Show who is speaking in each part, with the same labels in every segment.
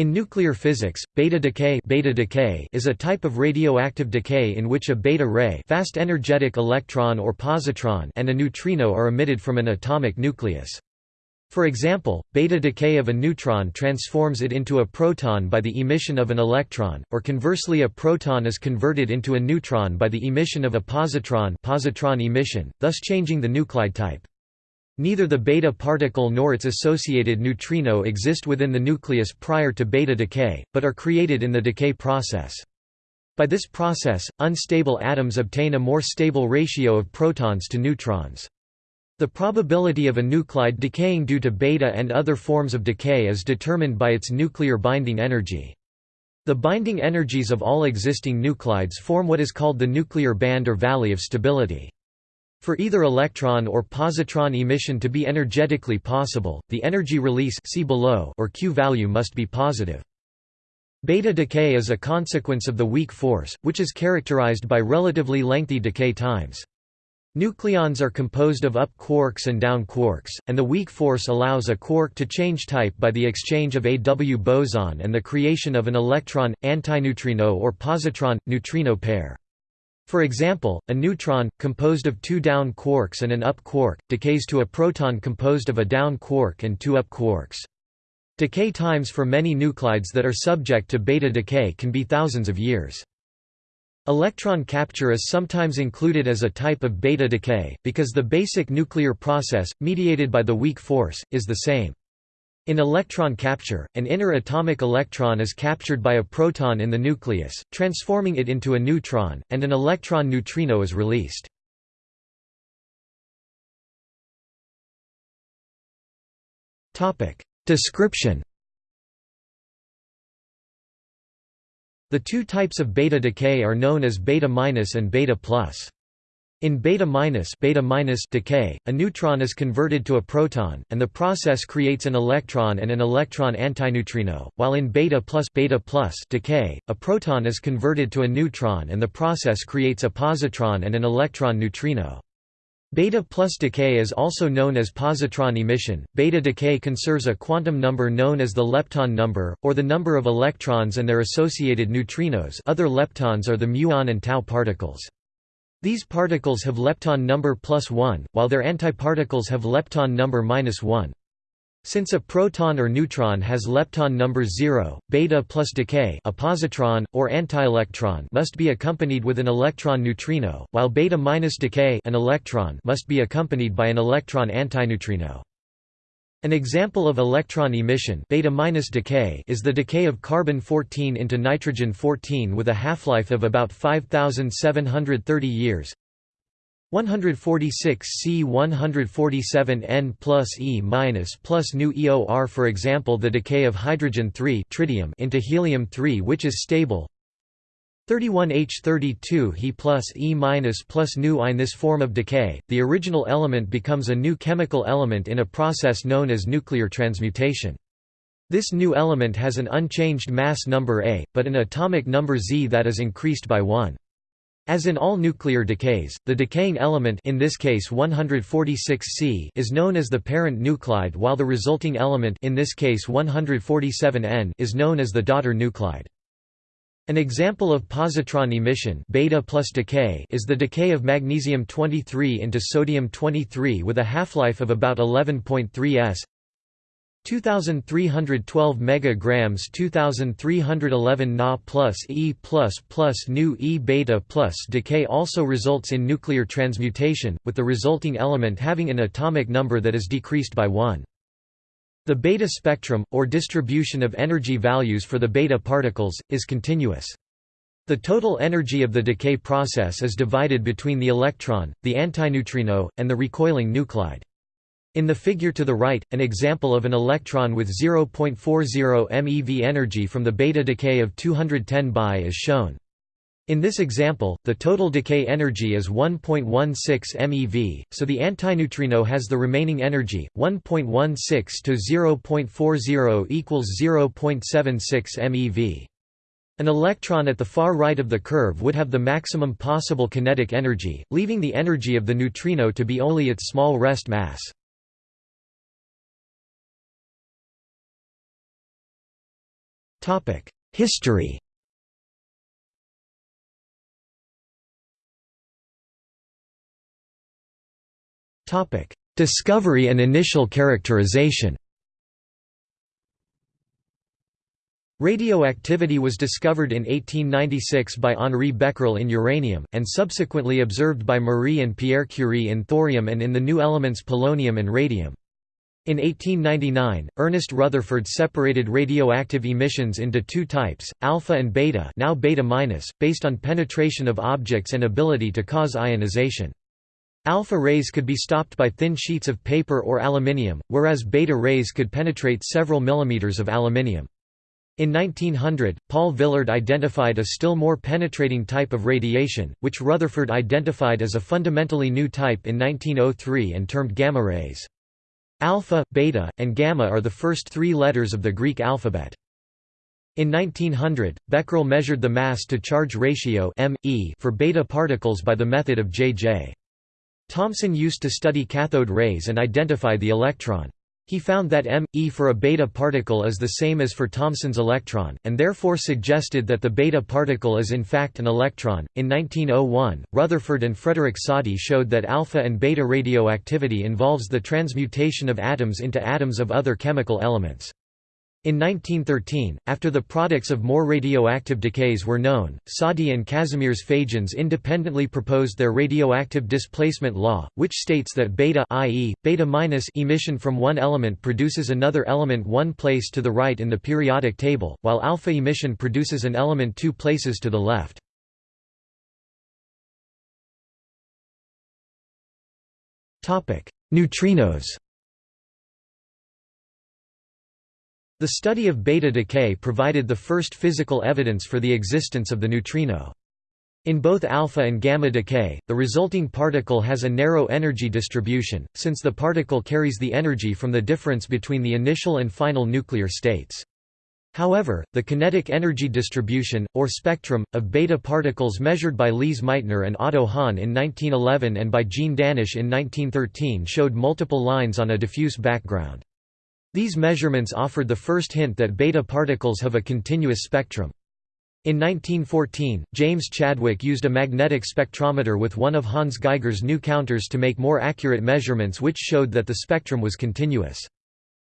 Speaker 1: In nuclear physics, beta decay, beta decay is a type of radioactive decay in which a beta ray fast energetic electron or positron and a neutrino are emitted from an atomic nucleus. For example, beta decay of a neutron transforms it into a proton by the emission of an electron, or conversely a proton is converted into a neutron by the emission of a positron positron emission, thus changing the nuclide type. Neither the beta particle nor its associated neutrino exist within the nucleus prior to beta decay, but are created in the decay process. By this process, unstable atoms obtain a more stable ratio of protons to neutrons. The probability of a nuclide decaying due to beta and other forms of decay is determined by its nuclear binding energy. The binding energies of all existing nuclides form what is called the nuclear band or valley of stability. For either electron or positron emission to be energetically possible, the energy release see below or Q value must be positive. Beta decay is a consequence of the weak force, which is characterized by relatively lengthy decay times. Nucleons are composed of up quarks and down quarks, and the weak force allows a quark to change type by the exchange of a W boson and the creation of an electron, antineutrino or positron-neutrino pair. For example, a neutron, composed of two down quarks and an up quark, decays to a proton composed of a down quark and two up quarks. Decay times for many nuclides that are subject to beta decay can be thousands of years. Electron capture is sometimes included as a type of beta decay, because the basic nuclear process, mediated by the weak force, is the same. In electron capture, an inner atomic electron is captured by a proton in the nucleus, transforming it into a neutron, and an electron neutrino is released. Description The two types of beta decay are known as beta minus and beta plus. In beta minus, beta minus decay, a neutron is converted to a proton, and the process creates an electron and an electron antineutrino, while in beta plus, beta plus decay, a proton is converted to a neutron and the process creates a positron and an electron neutrino. Beta plus decay is also known as positron emission. Beta decay conserves a quantum number known as the lepton number, or the number of electrons and their associated neutrinos. Other leptons are the muon and tau particles. These particles have lepton number plus 1, while their antiparticles have lepton number minus 1. Since a proton or neutron has lepton number 0, beta plus decay a positron, or antielectron must be accompanied with an electron neutrino, while beta minus decay an electron must be accompanied by an electron antineutrino. An example of electron emission beta decay is the decay of carbon-14 into nitrogen-14 with a half-life of about 5730 years. 146 C 147 N plus E minus plus nu EOR For example the decay of hydrogen-3 tritium into helium-3 which is stable 31H32 He plus E minus plus nu In this form of decay, the original element becomes a new chemical element in a process known as nuclear transmutation. This new element has an unchanged mass number A, but an atomic number Z that is increased by 1. As in all nuclear decays, the decaying element in this case 146C is known as the parent nuclide while the resulting element in this case 147N is known as the daughter nuclide. An example of positron emission beta plus decay is the decay of magnesium-23 into sodium-23 with a half-life of about 11.3 s. 2312 megagrams 2311 Na plus E plus plus nu E beta plus decay also results in nuclear transmutation, with the resulting element having an atomic number that is decreased by 1. The beta spectrum, or distribution of energy values for the beta particles, is continuous. The total energy of the decay process is divided between the electron, the antineutrino, and the recoiling nuclide. In the figure to the right, an example of an electron with 0.40 MeV energy from the beta decay of 210 Bi is shown. In this example, the total decay energy is 1.16 MeV, so the antineutrino has the remaining energy, 1.16 to 0.40 equals 0.76 MeV. An electron at the far right of the curve would have the maximum possible kinetic energy, leaving the energy of the neutrino to be only its small rest mass. History Discovery and initial characterization Radioactivity was discovered in 1896 by Henri Becquerel in uranium, and subsequently observed by Marie and Pierre Curie in thorium and in the new elements polonium and radium. In 1899, Ernest Rutherford separated radioactive emissions into two types, alpha and beta now beta based on penetration of objects and ability to cause ionization. Alpha rays could be stopped by thin sheets of paper or aluminium, whereas beta rays could penetrate several millimeters of aluminium. In 1900, Paul Villard identified a still more penetrating type of radiation, which Rutherford identified as a fundamentally new type in 1903 and termed gamma rays. Alpha, beta, and gamma are the first three letters of the Greek alphabet. In 1900, Becquerel measured the mass-to-charge ratio for beta particles by the method of J.J. Thomson used to study cathode rays and identify the electron. He found that m, e for a beta particle is the same as for Thomson's electron, and therefore suggested that the beta particle is in fact an electron. In 1901, Rutherford and Frederick Soddy showed that alpha and beta radioactivity involves the transmutation of atoms into atoms of other chemical elements. In 1913, after the products of more radioactive decays were known, Soddy and Kazimierz Fajans independently proposed their radioactive displacement law, which states that beta i.e., beta emission from one element produces another element one place to the right in the periodic table, while alpha emission produces an element two places to the left. Neutrinos The study of beta decay provided the first physical evidence for the existence of the neutrino. In both alpha and gamma decay, the resulting particle has a narrow energy distribution, since the particle carries the energy from the difference between the initial and final nuclear states. However, the kinetic energy distribution, or spectrum, of beta particles measured by Lise Meitner and Otto Hahn in 1911 and by Jean Danysz in 1913 showed multiple lines on a diffuse background. These measurements offered the first hint that beta particles have a continuous spectrum. In 1914, James Chadwick used a magnetic spectrometer with one of Hans Geiger's new counters to make more accurate measurements which showed that the spectrum was continuous.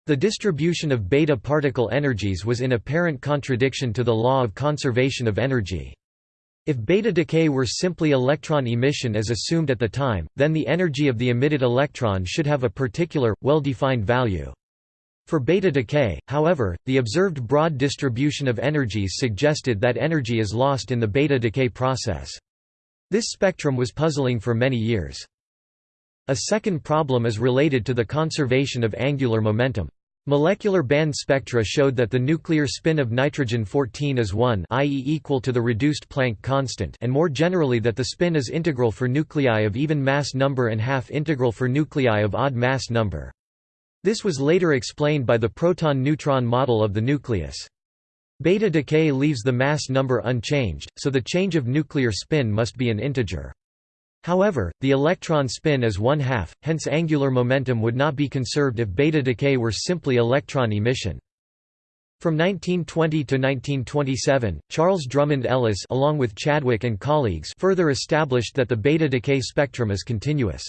Speaker 1: The distribution of beta particle energies was in apparent contradiction to the law of conservation of energy. If beta decay were simply electron emission as assumed at the time, then the energy of the emitted electron should have a particular, well-defined value. For beta decay, however, the observed broad distribution of energies suggested that energy is lost in the beta decay process. This spectrum was puzzling for many years. A second problem is related to the conservation of angular momentum. Molecular band spectra showed that the nuclear spin of nitrogen-14 is 1 i.e. equal to the reduced Planck constant and more generally that the spin is integral for nuclei of even mass number and half integral for nuclei of odd mass number. This was later explained by the proton-neutron model of the nucleus. Beta decay leaves the mass number unchanged, so the change of nuclear spin must be an integer. However, the electron spin is one half, hence angular momentum would not be conserved if beta decay were simply electron emission. From 1920 to 1927, Charles Drummond Ellis along with Chadwick and colleagues further established that the beta decay spectrum is continuous.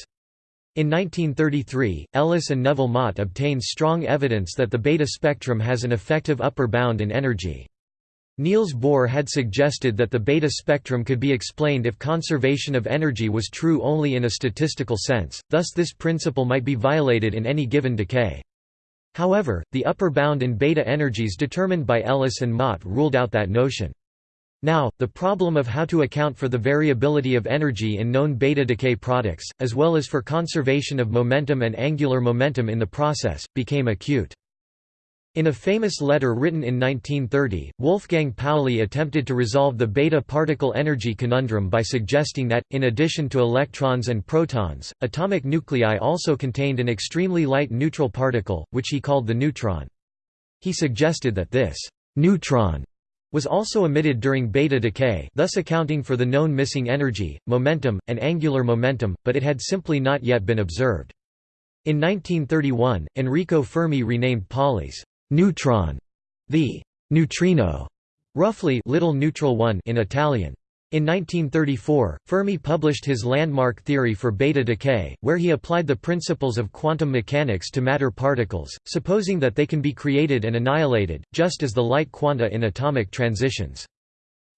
Speaker 1: In 1933, Ellis and Neville Mott obtained strong evidence that the beta spectrum has an effective upper bound in energy. Niels Bohr had suggested that the beta spectrum could be explained if conservation of energy was true only in a statistical sense, thus this principle might be violated in any given decay. However, the upper bound in beta energies determined by Ellis and Mott ruled out that notion. Now, the problem of how to account for the variability of energy in known beta decay products, as well as for conservation of momentum and angular momentum in the process, became acute. In a famous letter written in 1930, Wolfgang Pauli attempted to resolve the beta particle energy conundrum by suggesting that, in addition to electrons and protons, atomic nuclei also contained an extremely light neutral particle, which he called the neutron. He suggested that this neutron was also emitted during beta decay thus accounting for the known missing energy, momentum, and angular momentum, but it had simply not yet been observed. In 1931, Enrico Fermi renamed Pauli's neutron the neutrino, roughly little neutral one in Italian. In 1934, Fermi published his landmark theory for beta decay, where he applied the principles of quantum mechanics to matter particles, supposing that they can be created and annihilated, just as the light quanta in atomic transitions.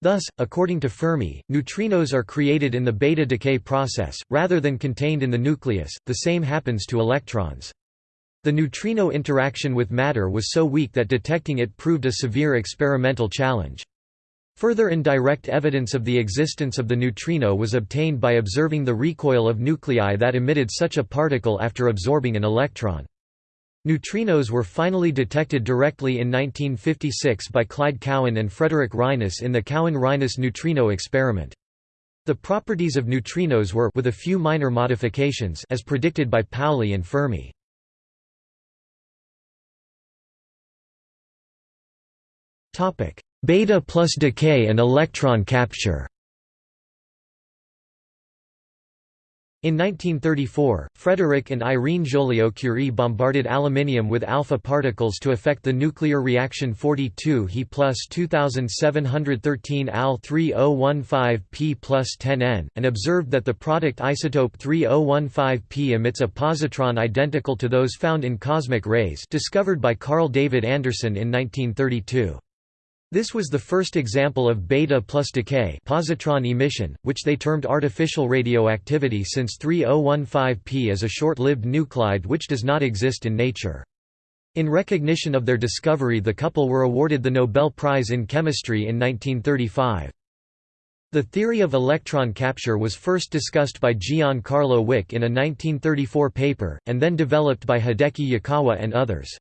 Speaker 1: Thus, according to Fermi, neutrinos are created in the beta decay process, rather than contained in the nucleus, the same happens to electrons. The neutrino interaction with matter was so weak that detecting it proved a severe experimental challenge. Further indirect evidence of the existence of the neutrino was obtained by observing the recoil of nuclei that emitted such a particle after absorbing an electron. Neutrinos were finally detected directly in 1956 by Clyde Cowan and Frederick Reines in the Cowan-Reines neutrino experiment. The properties of neutrinos were with a few minor modifications as predicted by Pauli and Fermi. Topic: Beta plus decay and electron capture In 1934, Frederick and Irene Joliot-Curie bombarded aluminium with alpha particles to affect the nuclear reaction 42 He plus 2713 Al 3015 P plus 10 N, and observed that the product isotope 3015 P emits a positron identical to those found in cosmic rays discovered by Carl David Anderson in 1932. This was the first example of beta plus decay positron emission, which they termed artificial radioactivity since 3015P is a short-lived nuclide which does not exist in nature. In recognition of their discovery the couple were awarded the Nobel Prize in Chemistry in 1935. The theory of electron capture was first discussed by Gian-Carlo Wick in a 1934 paper, and then developed by Hideki Yukawa and others.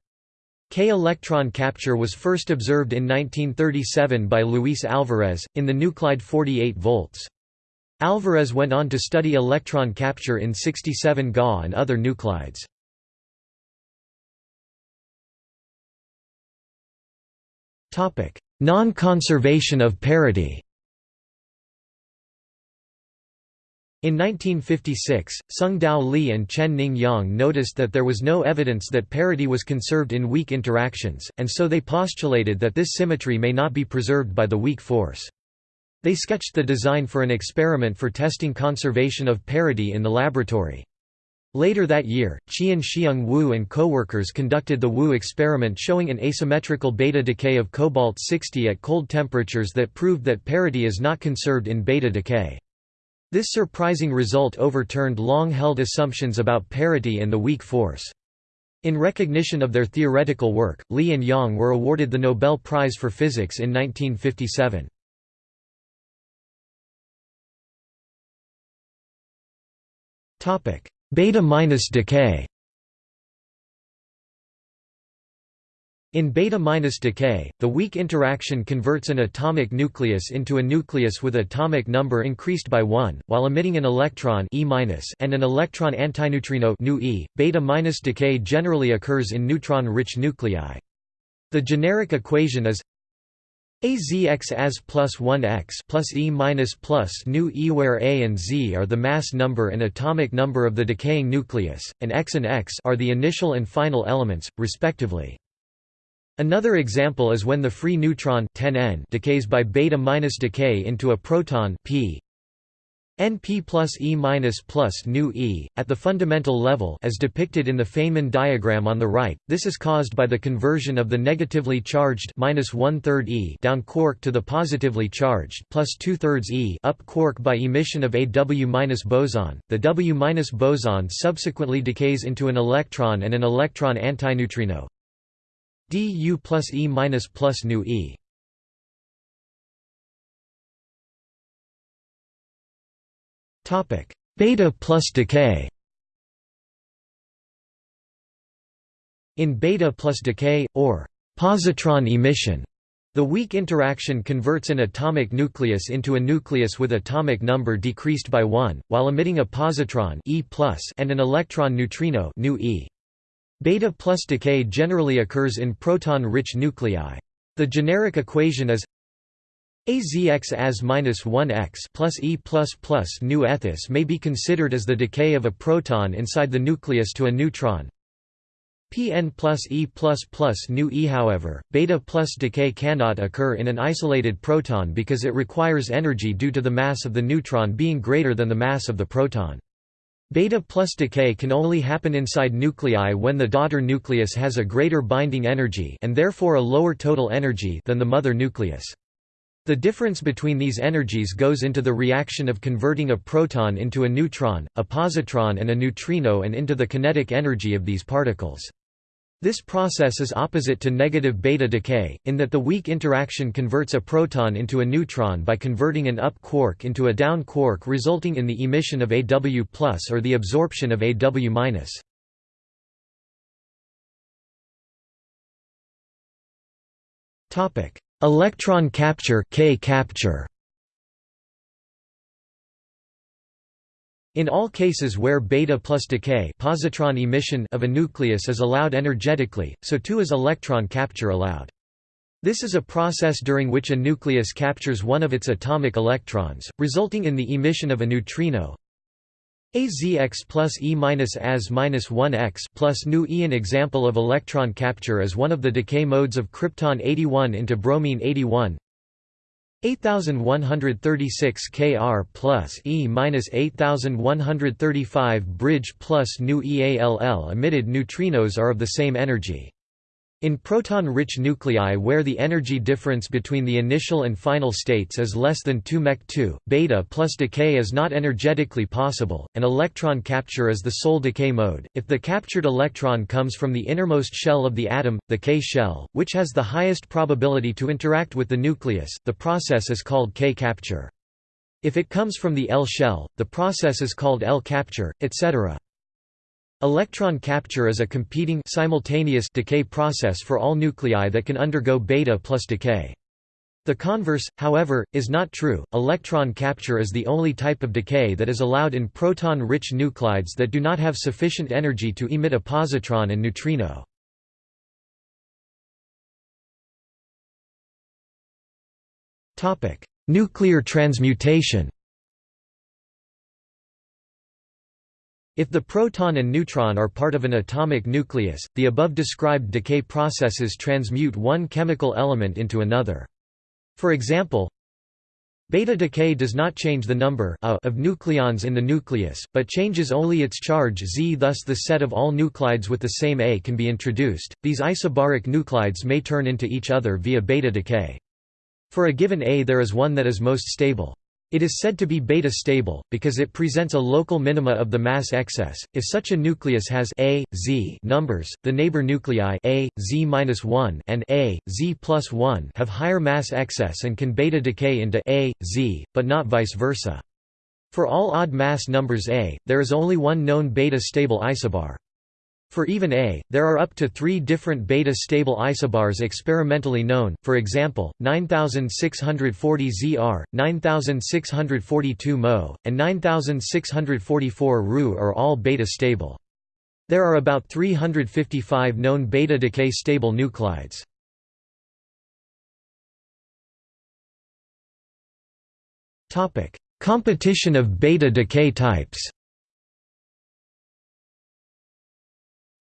Speaker 1: K-electron capture was first observed in 1937 by Luis Alvarez, in the nuclide 48 volts. Alvarez went on to study electron capture in 67 Ga and other nuclides. Non-conservation of parity In 1956, Tsung-Dao Lee and Chen-Ning Yang noticed that there was no evidence that parity was conserved in weak interactions, and so they postulated that this symmetry may not be preserved by the weak force. They sketched the design for an experiment for testing conservation of parity in the laboratory. Later that year, Qian-Xiang Wu and co-workers conducted the Wu experiment showing an asymmetrical beta decay of cobalt-60 at cold temperatures that proved that parity is not conserved in beta decay. This surprising result overturned long-held assumptions about parity and the weak force. In recognition of their theoretical work, Lee and Yang were awarded the Nobel Prize for Physics in 1957. Beta-decay In beta-minus decay, the weak interaction converts an atomic nucleus into a nucleus with atomic number increased by 1, while emitting an electron e and an electron antineutrino e. Beta-minus decay generally occurs in neutron-rich nuclei. The generic equation is AZX as plus 1x plus E minus plus nu E where A and Z are the mass number and atomic number of the decaying nucleus, and X and X are the initial and final elements, respectively. Another example is when the free neutron 10N decays by beta minus decay into a proton p NP plus E minus plus nu E, at the fundamental level as depicted in the Feynman diagram on the right, this is caused by the conversion of the negatively charged minus one-third E down quark to the positively charged plus two-thirds E up quark by emission of a W minus boson. The W minus boson subsequently decays into an electron and an electron antineutrino, du plus E minus plus nu E. Topic: Beta plus decay. In beta plus decay, or positron emission, the weak interaction converts an atomic nucleus into a nucleus with atomic number decreased by 1, while emitting a positron e and an electron neutrino nu e. Beta plus decay generally occurs in proton-rich nuclei. The generic equation is AZX as minus 1x plus E plus plus nu ethis may be considered as the decay of a proton inside the nucleus to a neutron. Pn plus E plus plus nu E. However, beta plus decay cannot occur in an isolated proton because it requires energy due to the mass of the neutron being greater than the mass of the proton. Beta plus decay can only happen inside nuclei when the daughter nucleus has a greater binding energy and therefore a lower total energy than the mother nucleus. The difference between these energies goes into the reaction of converting a proton into a neutron, a positron and a neutrino and into the kinetic energy of these particles. This process is opposite to negative beta decay, in that the weak interaction converts a proton into a neutron by converting an up quark into a down quark resulting in the emission of AW or the absorption of AW Electron capture K capture In all cases where beta plus decay positron emission of a nucleus is allowed energetically, so too is electron capture allowed. This is a process during which a nucleus captures one of its atomic electrons, resulting in the emission of a neutrino. AZX plus E minus AS minus 1X plus nu E. An example of electron capture is one of the decay modes of krypton 81 into bromine 81. 8136 Kr plus E minus 8135 bridge plus nu EALL emitted neutrinos are of the same energy. In proton-rich nuclei where the energy difference between the initial and final states is less than 2 mech 2, beta plus decay is not energetically possible, and electron capture is the sole decay mode. If the captured electron comes from the innermost shell of the atom, the K shell, which has the highest probability to interact with the nucleus, the process is called K capture. If it comes from the L shell, the process is called L capture, etc. Electron capture is a competing simultaneous decay process for all nuclei that can undergo beta plus decay. The converse, however, is not true. Electron capture is the only type of decay that is allowed in proton-rich nuclides that do not have sufficient energy to emit a positron and neutrino. Topic: Nuclear transmutation. If the proton and neutron are part of an atomic nucleus, the above described decay processes transmute one chemical element into another. For example, Beta decay does not change the number of nucleons in the nucleus, but changes only its charge Z. Thus, the set of all nuclides with the same A can be introduced. These isobaric nuclides may turn into each other via beta decay. For a given A, there is one that is most stable. It is said to be beta stable, because it presents a local minima of the mass excess. If such a nucleus has A, Z numbers, the neighbor nuclei A, Z-1 and A, Z+1 have higher mass excess and can beta decay into A, Z, but not vice versa. For all odd mass numbers A, there is only one known beta stable isobar. For even A, there are up to three different beta-stable isobars experimentally known, for example, 9640 ZR, 9642 Mo, and 9644 Ru are all beta-stable. There are about 355 known beta-decay stable nuclides. Competition of beta decay types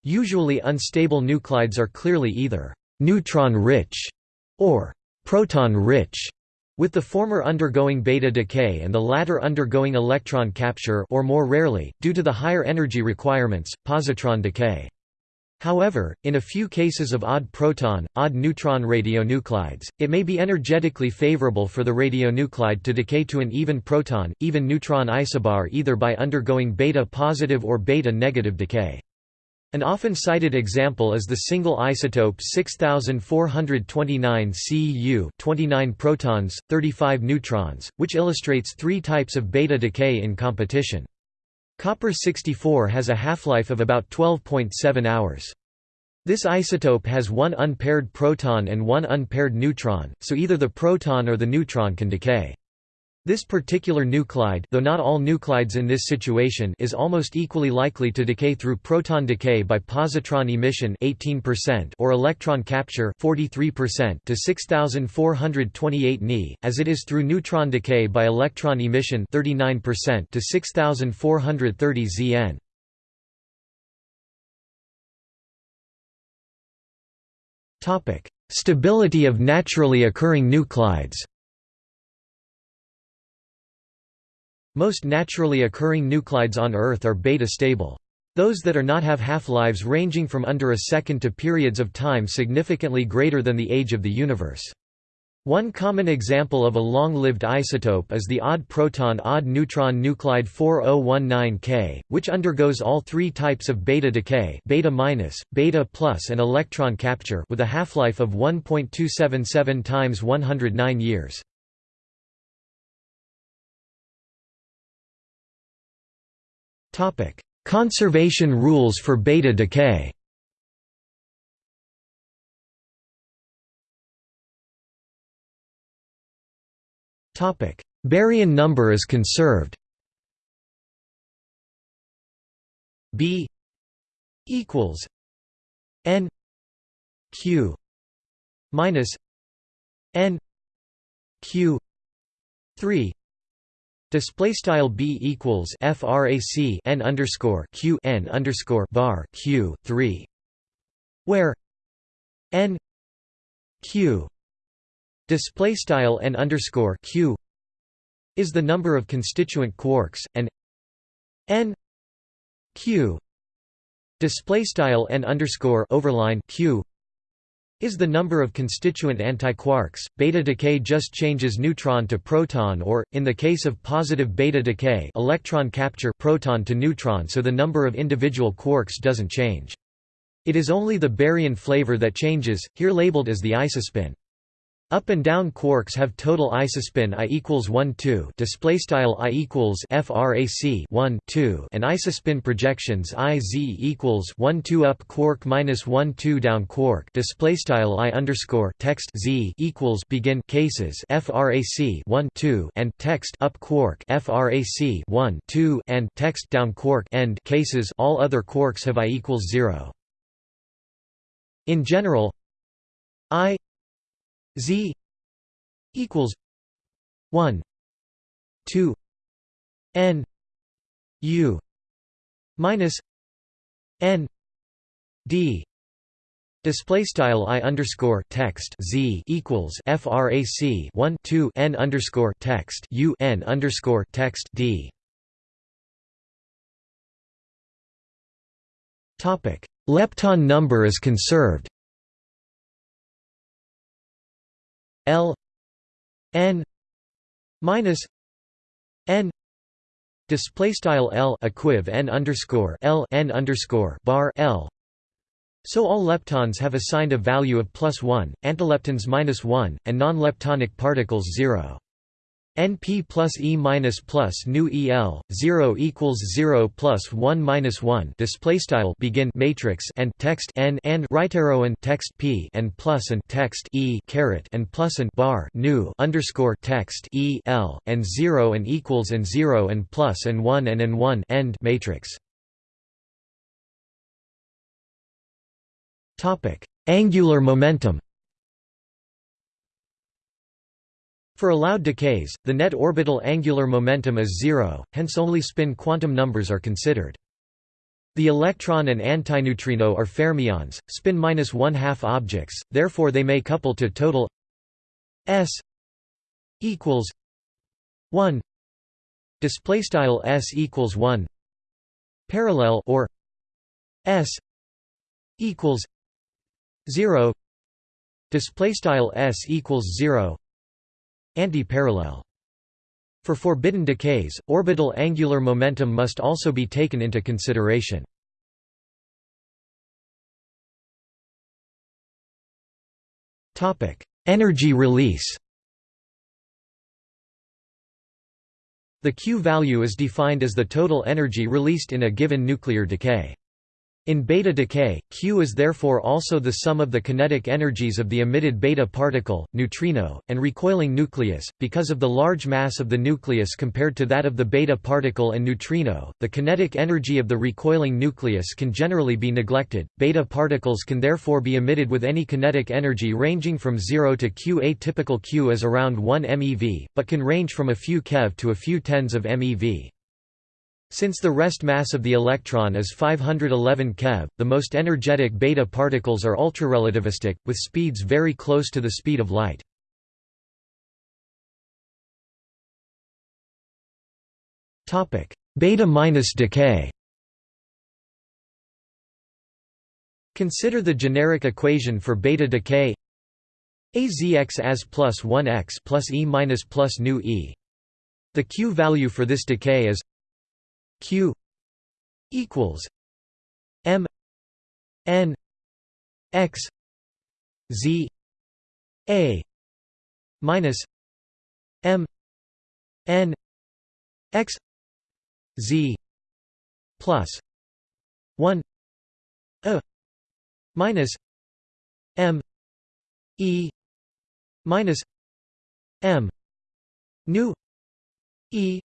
Speaker 1: Usually unstable nuclides are clearly either «neutron-rich» or «proton-rich», with the former undergoing beta decay and the latter undergoing electron capture or more rarely, due to the higher energy requirements, positron decay. However, in a few cases of odd proton, odd neutron radionuclides, it may be energetically favorable for the radionuclide to decay to an even proton, even neutron isobar either by undergoing beta positive or beta negative decay. An often cited example is the single isotope 6429 Cu 29 protons, 35 neutrons, which illustrates three types of beta decay in competition. Copper-64 has a half-life of about 12.7 hours. This isotope has one unpaired proton and one unpaired neutron, so either the proton or the neutron can decay. This particular nuclide though not all nuclides in this situation is almost equally likely to decay through proton decay by positron emission 18% or electron capture 43% to 6428 Ni, as it is through neutron decay by electron emission 39% to 6430 Zn. Stability of naturally occurring nuclides Most naturally occurring nuclides on Earth are beta-stable. Those that are not have half-lives ranging from under a second to periods of time significantly greater than the age of the universe. One common example of a long-lived isotope is the odd proton odd neutron nuclide 4019K, which undergoes all three types of beta decay beta minus, beta plus and electron capture with a half-life of 1.277 times 109 years. Conservation rules for beta decay. Topic. Baryon number is conserved. B equals N Q minus N Q three Display style b equals frac n underscore q n underscore bar q three, where n q display style n underscore q is the number of constituent quarks and n q display style n underscore overline q is the number of constituent antiquarks. Beta decay just changes neutron to proton or, in the case of positive beta decay electron capture proton to neutron so the number of individual quarks doesn't change. It is only the baryon flavor that changes, here labeled as the isospin. Up and down quarks have total isospin i equals 1 2 display style i equals frac 1 2 and isospin projections i z equals 1 2 up quark minus 1 2 down quark. Display style i underscore text z equals begin cases frac 1 2 and text up quark frac 1 2 and text down quark end cases all other quarks have i equals 0 in general i Z equals one two N U minus N D Display style i underscore text z equals frac 1 2 n underscore text u n underscore text d. Topic: Lepton number is conserved. L N minus N display style L equiv N underscore L N underscore bar L so all leptons have assigned a value of plus 1, antileptons minus 1, and non-leptonic particles 0. NP plus E minus plus new EL 0 equals 0 plus 1 minus 1 display style begin matrix and text n and right arrow and text P and plus and text E caret and plus and bar new underscore text E L and 0 and equals and 0 and plus and 1 and and 1 end matrix. Topic. Angular momentum For allowed decays, the net orbital angular momentum is zero, hence only spin quantum numbers are considered. The electron and antineutrino are fermions, spin minus one half objects, therefore they may couple to total s equals one. Display style s equals one. Parallel or s equals zero. Display style s equals zero. Anti-parallel. For forbidden decays, orbital angular momentum must also be taken into consideration. Energy release The Q value is defined as the total energy released in a given nuclear decay. In beta decay, Q is therefore also the sum of the kinetic energies of the emitted beta particle, neutrino, and recoiling nucleus. Because of the large mass of the nucleus compared to that of the beta particle and neutrino, the kinetic energy of the recoiling nucleus can generally be neglected. Beta particles can therefore be emitted with any kinetic energy ranging from 0 to Q. A typical Q is around 1 MeV, but can range from a few keV to a few tens of MeV. Since the rest mass of the electron is 511 keV, the most energetic beta particles are ultrarelativistic, with speeds very close to the speed of light. Beta minus decay Consider the generic equation for beta decay AZX as plus 1x plus E minus plus nu E. The Q value for this decay is Q equals M N X Z A minus M N X Z plus one A minus M E minus M nu E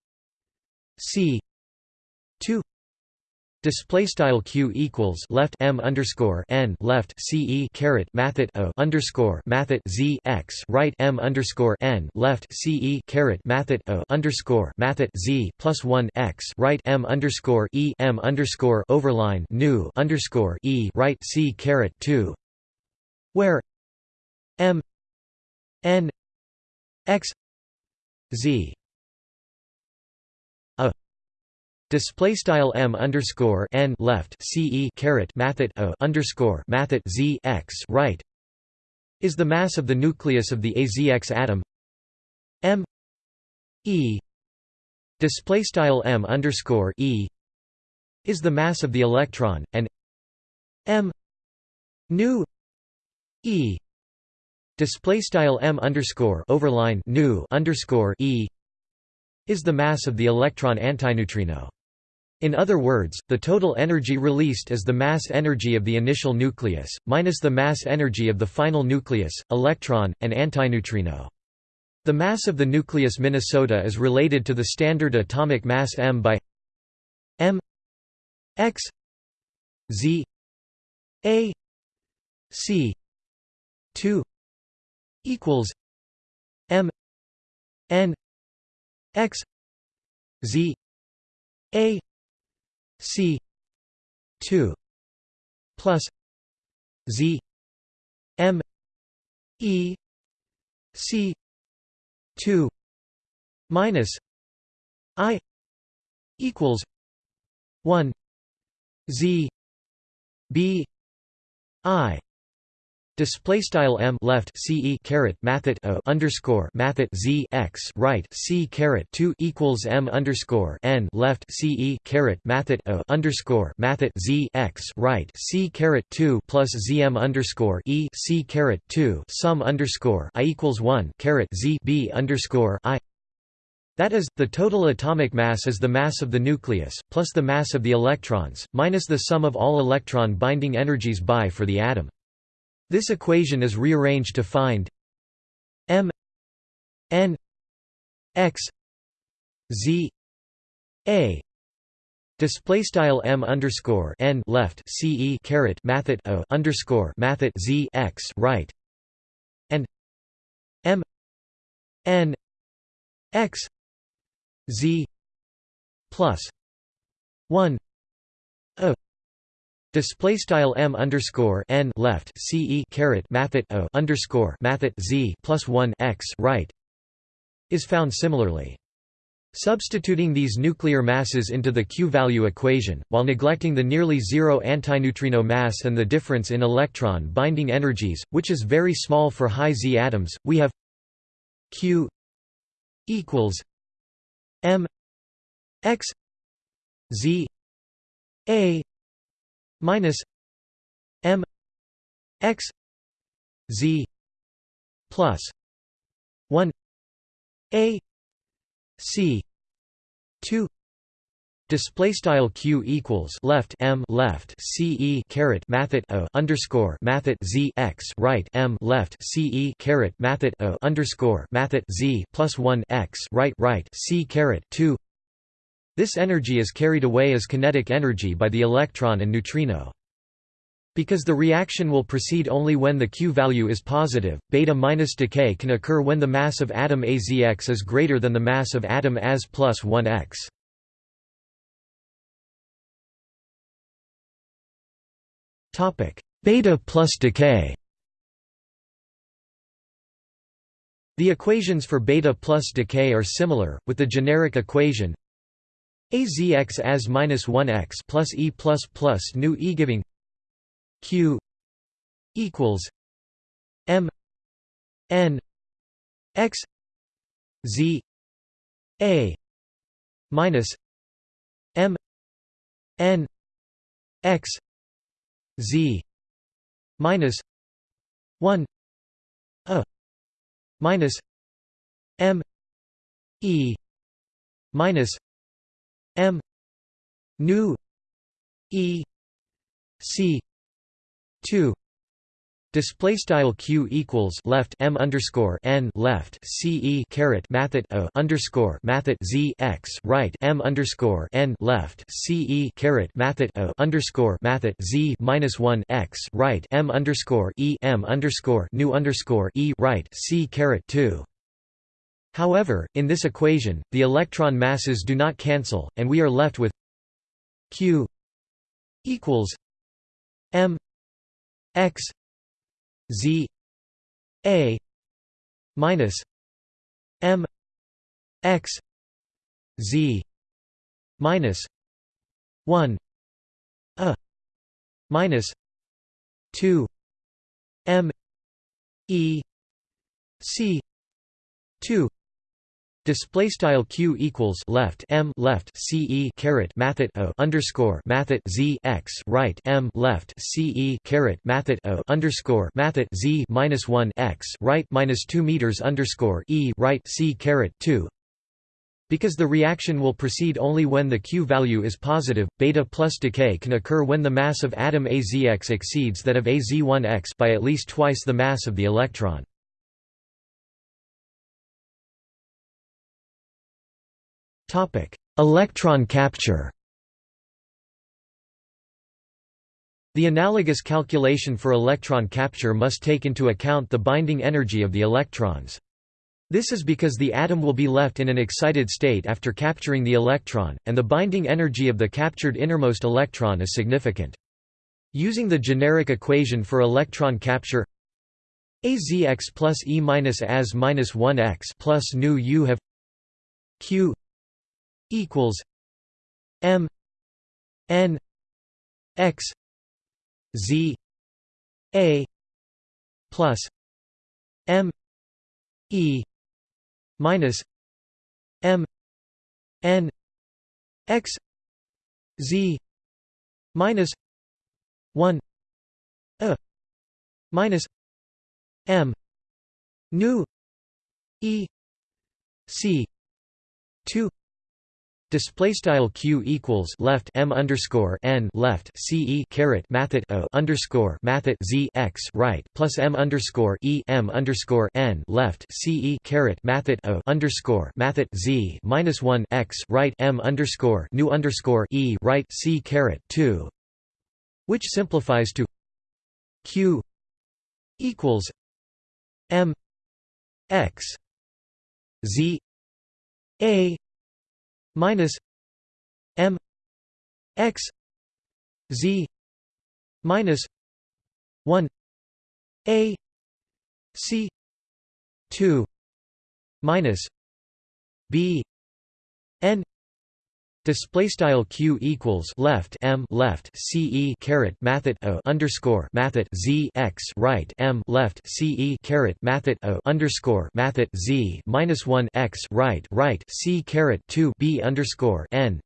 Speaker 1: C Display style q equals left m underscore n left c e caret mathet o underscore mathet z x right m underscore n left c e caret mathet o underscore mathet z plus one x right m underscore e m underscore overline new underscore e right c caret two, where m n x z Display style m underscore n left ce caret mathet o underscore mathet z x right is the mass of the nucleus of the azx atom. M e display style m underscore e is the mass of the electron and m nu e display style m underscore overline nu underscore e is the mass of the electron antineutrino in other words, the total energy released is the mass energy of the initial nucleus, minus the mass energy of the final nucleus, electron, and antineutrino. The mass of the nucleus Minnesota is related to the standard atomic mass m by m x z a c 2 equals m n x z a C two plus Z M E C two minus I equals one Z B I Display style m left ce caret mathet o underscore mathet z x right c caret two equals m underscore n left ce caret mathet o underscore mathet z x right c caret two plus zm underscore e c caret two sum underscore i equals one caret z b underscore i. That is, the total atomic mass is the mass of the nucleus, plus the mass of the electrons, minus the sum of all electron binding energies by for the atom. This equation is rearranged to find m n x z a. Display style m underscore n left ce caret mathet o underscore mathet z x right. And m n x z plus one a Display style m underscore n left ce caret mathet o underscore mathet z plus one x right is found similarly. Substituting these nuclear masses into the Q-value equation, while neglecting the nearly zero antineutrino mass and the difference in electron binding energies, which is very small for high Z atoms, we have Q equals m x z a minus m x z plus 1 a c 2 Display style q equals left m left ce caret mathet o underscore mathet z x right m left ce caret mathet o underscore mathet z plus one x right right c caret two this energy is carried away as kinetic energy by the electron and neutrino. Because the reaction will proceed only when the Q value is positive, beta minus decay can occur when the mass of atom AZX is greater than the mass of atom AS plus 1X. beta plus decay The equations for beta plus decay are similar, with the generic equation azx as minus 1x plus e plus plus nu e giving q equals m n x z a minus m n x z minus 1 a minus m e minus m nu e c 2 Display style q equals left m underscore n left c e caret mathet o underscore mathet z x right m underscore n left c e caret mathet o underscore mathet z minus one x right m underscore e m underscore nu underscore e right c caret two. However, in this equation, the electron masses do not cancel, and we are left with q equals m x Z A minus M X Z minus one A minus two M E C two Display style q equals left m left c e caret mathet o underscore mathet z x right m left c e caret mathet o underscore mathet z minus one x right minus two meters underscore e right c caret two. Because the reaction will proceed only when the q value is positive, beta plus decay can occur when the mass of atom azx exceeds that of az1x by at least twice the mass of the electron. Topic: Electron capture. The analogous calculation for electron capture must take into account the binding energy of the electrons. This is because the atom will be left in an excited state after capturing the electron, and the binding energy of the captured innermost electron is significant. Using the generic equation for electron capture azx plus e minus as minus 1x plus nu u have q equals M N X Z A plus M E minus M N X Z minus one A minus M nu E C two Display style q equals left m underscore n left c e caret mathet o underscore mathet z x right plus m underscore e m underscore n left c e caret mathet o underscore mathet z minus one x right m underscore nu underscore e right c caret two, which simplifies to q equals m x z a minus M X Z minus one A C two minus B Display style q equals left m left c e caret mathet o underscore mathet z x right m left c e caret mathet o underscore mathet z minus one x right right c caret two b underscore n,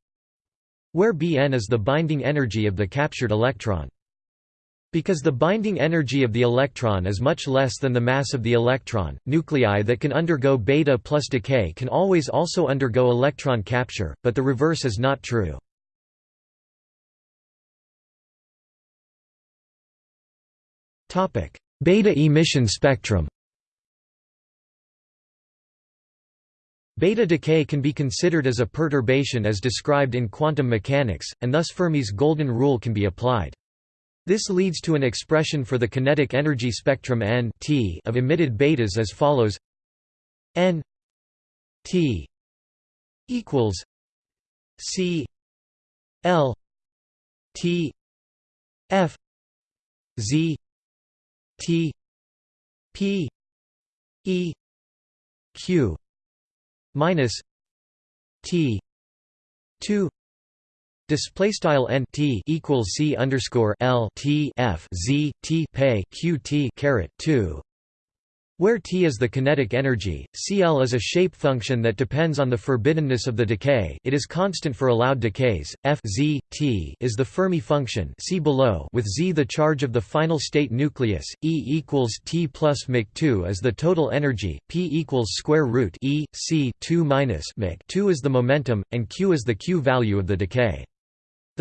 Speaker 1: where bn is the binding energy of the captured electron. Because the binding energy of the electron is much less than the mass of the electron, nuclei that can undergo beta plus decay can always also undergo electron capture, but the reverse is not true. Beta emission spectrum Beta decay can be considered as a perturbation as described in quantum mechanics, and thus Fermi's golden rule can be applied. This leads to an expression for the kinetic energy spectrum n t of emitted betas as follows. N t equals c l t f Z T P E Q minus T two Display style n t equals c underscore l t f z t pay q t caret two where T is the kinetic energy, Cl is a shape function that depends on the forbiddenness of the decay it is constant for allowed decays, f z, t is the Fermi function see below with z the charge of the final state nucleus, E equals T plus mc 2 is the total energy, P equals square root E, c 2 minus mc 2 is the momentum, and q is the q value of the decay.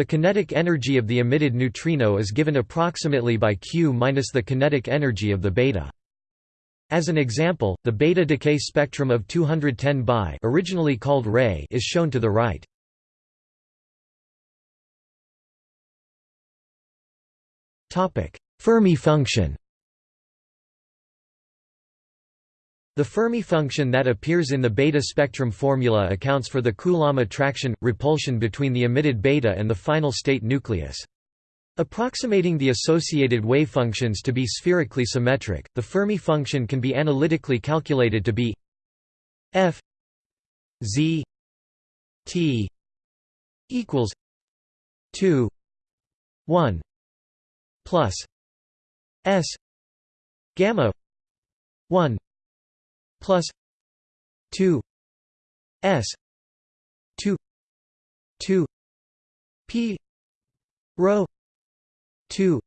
Speaker 1: The kinetic energy of the emitted neutrino is given approximately by q minus the kinetic energy of the beta. As an example, the beta decay spectrum of 210 Bi originally called Re is shown to the right. Fermi function The Fermi function that appears in the beta spectrum formula accounts for the Coulomb attraction-repulsion between the emitted beta and the final state nucleus. Approximating the associated wave functions to be spherically symmetric, the Fermi function can be analytically calculated to be f z t equals 2 1 plus s gamma 1 plus 2 s 2 2 p rho 2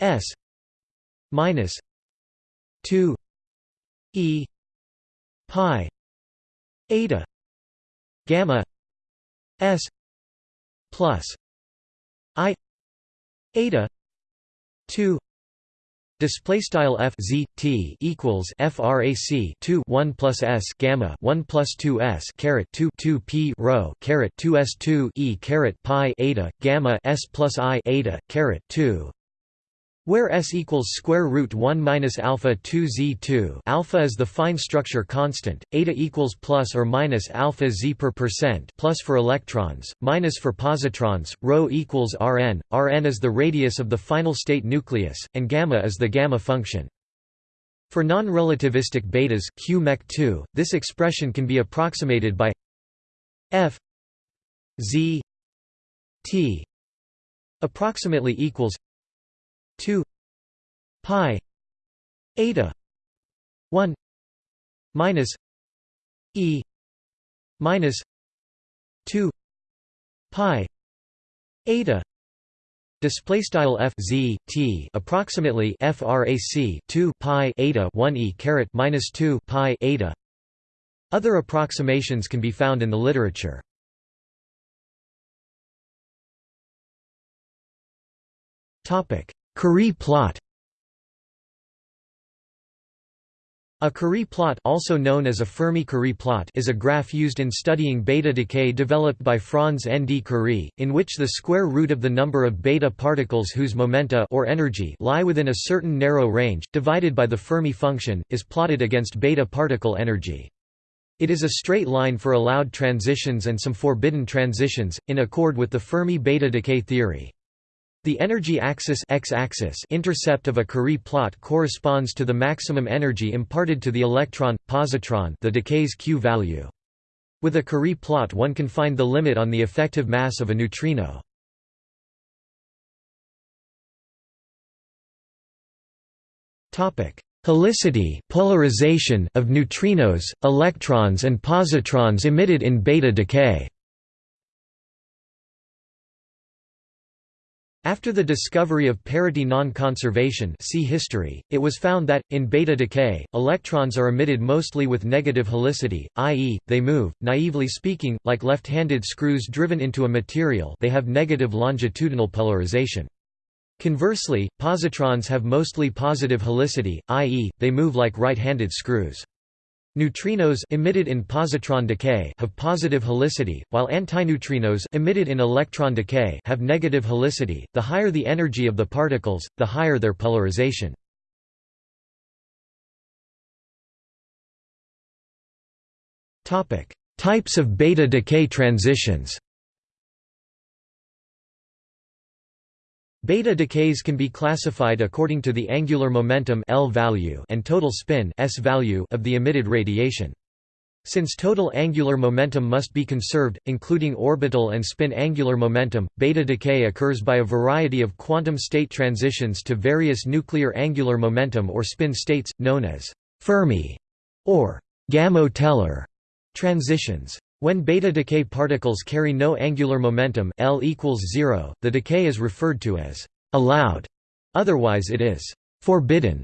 Speaker 1: s minus 2 e pi eta gamma s plus i eta 2 Display style f z t equals frac 2 1 plus s gamma 1 plus 2 s caret 2 2 p rho caret 2 s 2 e caret pi eta gamma s plus i eta caret 2 where S equals square root 1 minus alpha 2 z2 alpha is the fine structure constant, eta equals plus or minus alpha z per percent plus for electrons, minus for positrons, rho equals Rn, Rn is the radius of the final state nucleus, and gamma is the gamma function. For non-relativistic betas Q mech 2, this expression can be approximated by f z t approximately equals 2 pi eta 1 minus e minus 2 pi eta Display style f z t approximately frac 2 pi eta 1 e caret minus 2 pi eta. Other approximations can be found in the literature. Topic: Kurie plot A Kurie plot also known as a Fermi-Kurie plot is a graph used in studying beta decay developed by Franz N. D. Kurie, in which the square root of the number of beta particles whose momenta or energy lie within a certain narrow range, divided by the Fermi function, is plotted against beta particle energy. It is a straight line for allowed transitions and some forbidden transitions, in accord with the Fermi beta decay theory. The energy axis x-axis intercept of a Kurie plot corresponds to the maximum energy imparted to the electron positron, the decay's q value. With a Kurie plot one can find the limit on the effective mass of a neutrino. Topic: Helicity, polarization of neutrinos, electrons and positrons emitted in beta decay. After the discovery of parity non-conservation see history, it was found that, in beta decay, electrons are emitted mostly with negative helicity, i.e., they move, naively speaking, like left-handed screws driven into a material they have negative longitudinal polarization. Conversely, positrons have mostly positive helicity, i.e., they move like right-handed screws. Neutrinos emitted in positron decay have positive helicity, while antineutrinos emitted in electron decay have negative helicity. The higher the energy of the particles, the higher their polarization. Topic: Types of beta decay transitions. Beta decays can be classified according to the angular momentum L value and total spin S value of the emitted radiation. Since total angular momentum must be conserved, including orbital and spin angular momentum, beta decay occurs by a variety of quantum state transitions to various nuclear angular momentum or spin states, known as Fermi or Gamow-Teller transitions. When beta decay particles carry no angular momentum L equals 0, the decay is referred to as allowed, otherwise it is forbidden.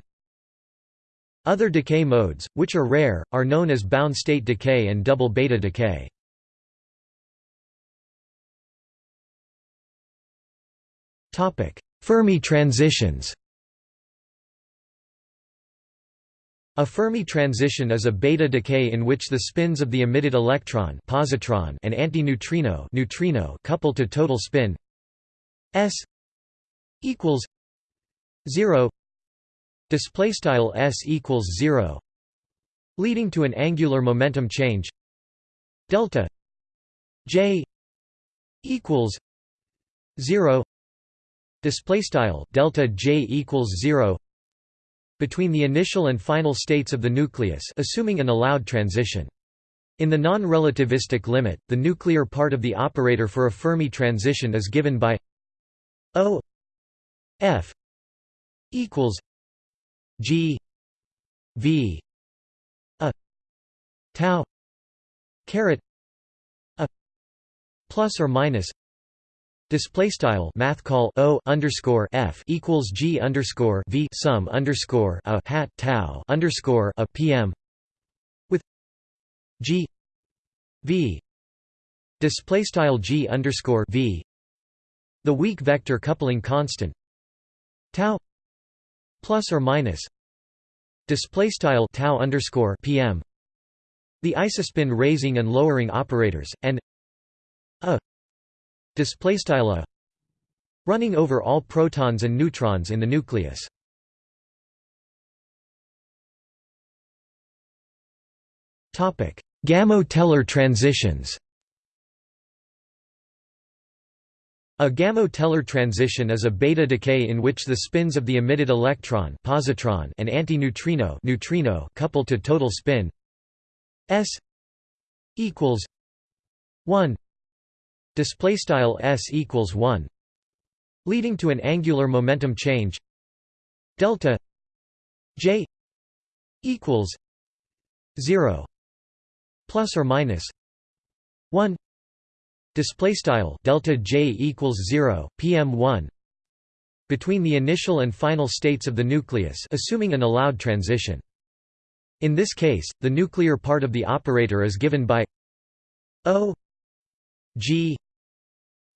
Speaker 1: Other decay modes, which are rare, are known as bound state decay and double beta decay. Fermi transitions A Fermi transition is a beta decay in which the spins of the emitted electron positron and antineutrino neutrino couple to total spin s equals 0 display style s equals 0 leading to an angular momentum change. Delta j equals 0 display style delta j equals 0 between the initial and final states of the nucleus assuming an allowed transition. In the non-relativistic limit the nuclear part of the operator for a fermi transition is given by o f equals G V a tau caret a plus or minus Display style math call o underscore f equals g underscore v sum underscore a hat tau underscore a pm with g v. Display style g underscore v. The weak vector coupling constant. Tau plus or minus display style tau underscore pm the isospin raising and lowering operators and a display a running over all protons and neutrons in the nucleus. Topic Gamow-Teller transitions. A Gamow-Teller transition is a beta decay in which the spins of the emitted electron positron and antineutrino neutrino couple to total spin. S equals 1 display style s equals 1 leading to an angular momentum change. Delta j equals 0 plus or minus 1 display style delta j equals 0 pm1 between the initial and final states of the nucleus assuming an allowed transition. In this case the nuclear part of the operator is given by o g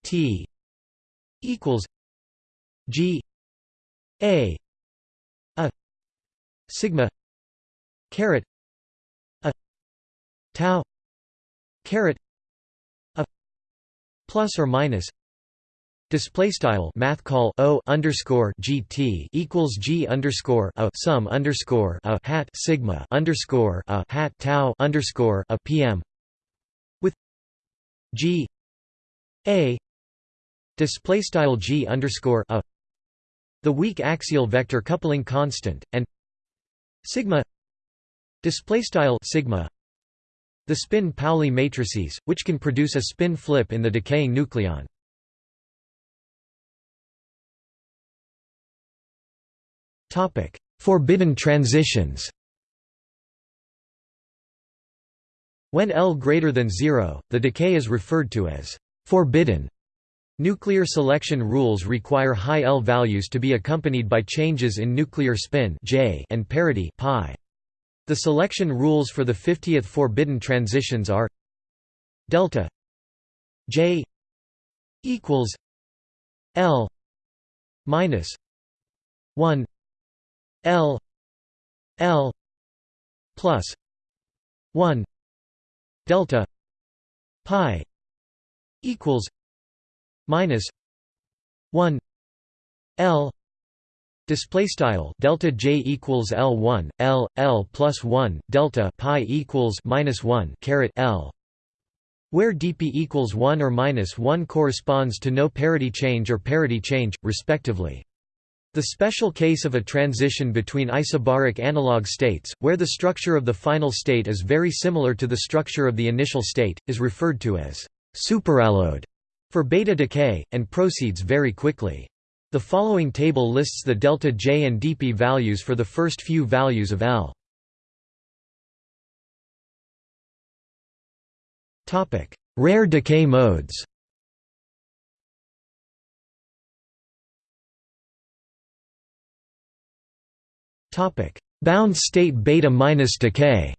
Speaker 1: t equals g a a sigma caret a tau caret plus or minus display style math call o underscore gt equals g underscore a sum underscore a hat sigma underscore a hat tau underscore a pm with g a display style g underscore a the weak axial vector coupling constant and sigma display style sigma the spin Pauli matrices, which can produce a spin flip in the decaying nucleon. topic Forbidden transitions When L greater than zero, the decay is referred to as forbidden. Nuclear selection rules require high L values to be accompanied by changes in nuclear spin J and parity pi. The selection rules for the 50th forbidden transitions are delta J equals L minus 1 L L plus 1 delta pi equals minus 1 L Display style delta j equals L one L L plus one delta pi equals minus one caret L where dp equals 1 or minus 1 corresponds to no parity change or parity change, respectively. The special case of a transition between isobaric analog states, where the structure of the final state is very similar to the structure of the initial state, is referred to as superallowed for beta decay, and proceeds very quickly. The following table lists the delta J and dp values for the first few values of L. Rare decay modes Bound state beta minus decay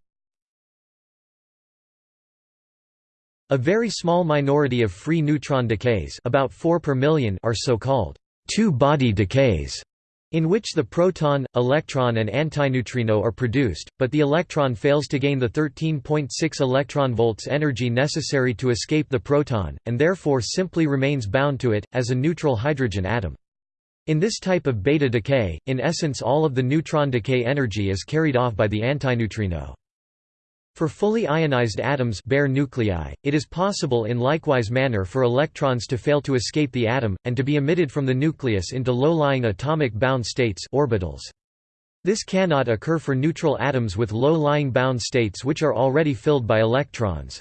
Speaker 1: A very small minority of free neutron decays about 4 per million are so-called two-body decays in which the proton, electron and antineutrino are produced, but the electron fails to gain the 13.6 electron volts energy necessary to escape the proton, and therefore simply remains bound to it, as a neutral hydrogen atom. In this type of beta decay, in essence all of the neutron decay energy is carried off by the antineutrino. For fully ionized atoms bare nuclei, it is possible in likewise manner for electrons to fail to escape the atom, and to be emitted from the nucleus into low-lying atomic bound states orbitals. This cannot occur for neutral atoms with low-lying bound states which are already filled by electrons.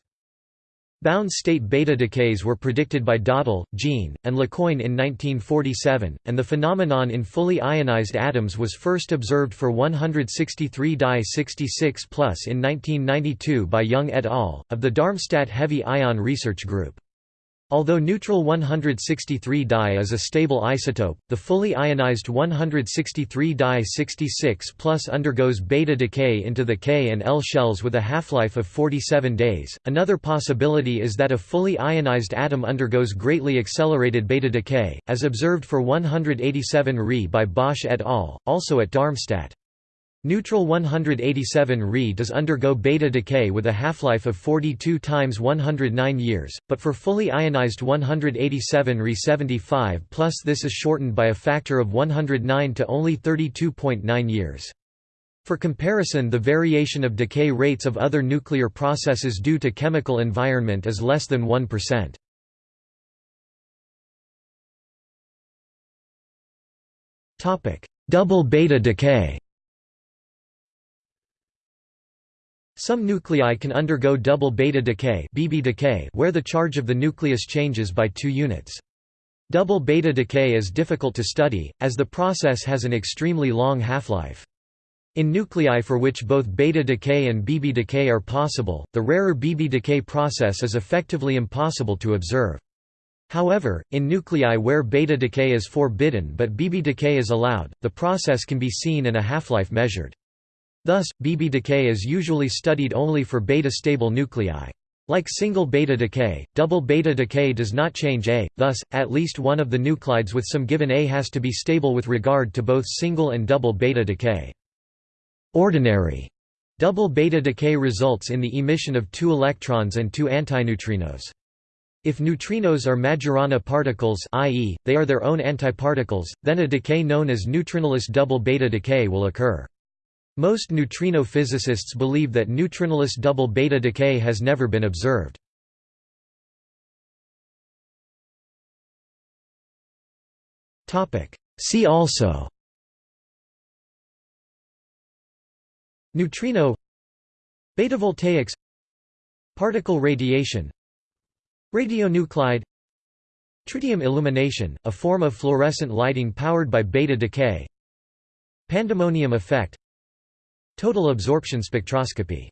Speaker 1: Bound state beta decays were predicted by Daudel, Jean, and Lecoin in 1947, and the phenomenon in fully ionized atoms was first observed for 163 di 66 plus in 1992 by Jung et al., of the Darmstadt Heavy Ion Research Group. Although neutral 163 Di is a stable isotope, the fully ionized 163 Di 66 plus undergoes beta decay into the K and L shells with a half-life of 47 days. Another possibility is that a fully ionized atom undergoes greatly accelerated beta decay, as observed for 187 Re by Bosch et al., also at Darmstadt. Neutral 187 Re does undergo beta decay with a half-life of 42 times 109 years, but for fully ionized 187 Re 75 plus this is shortened by a factor of 109 to only 32.9 years. For comparison the variation of decay rates of other nuclear processes due to chemical environment is less than 1%. Double beta decay Some nuclei can undergo double beta decay, BB decay where the charge of the nucleus changes by 2 units. Double beta decay is difficult to study, as the process has an extremely long half-life. In nuclei for which both beta decay and BB decay are possible, the rarer BB decay process is effectively impossible to observe. However, in nuclei where beta decay is forbidden but BB decay is allowed, the process can be seen and a half-life measured. Thus, BB decay is usually studied only for beta-stable nuclei. Like single beta decay, double beta decay does not change A, thus, at least one of the nuclides with some given A has to be stable with regard to both single and double beta decay. Ordinary double beta decay results in the emission of two electrons and two antineutrinos. If neutrinos are Majorana particles i.e., they are their own antiparticles, then a decay known as neutrinoless double beta decay will occur. Most neutrino physicists believe that neutrinoless double beta decay has never been observed. See also Neutrino Betavoltaics Particle radiation Radionuclide Tritium illumination, a form of fluorescent lighting powered by beta decay Pandemonium effect Total absorption spectroscopy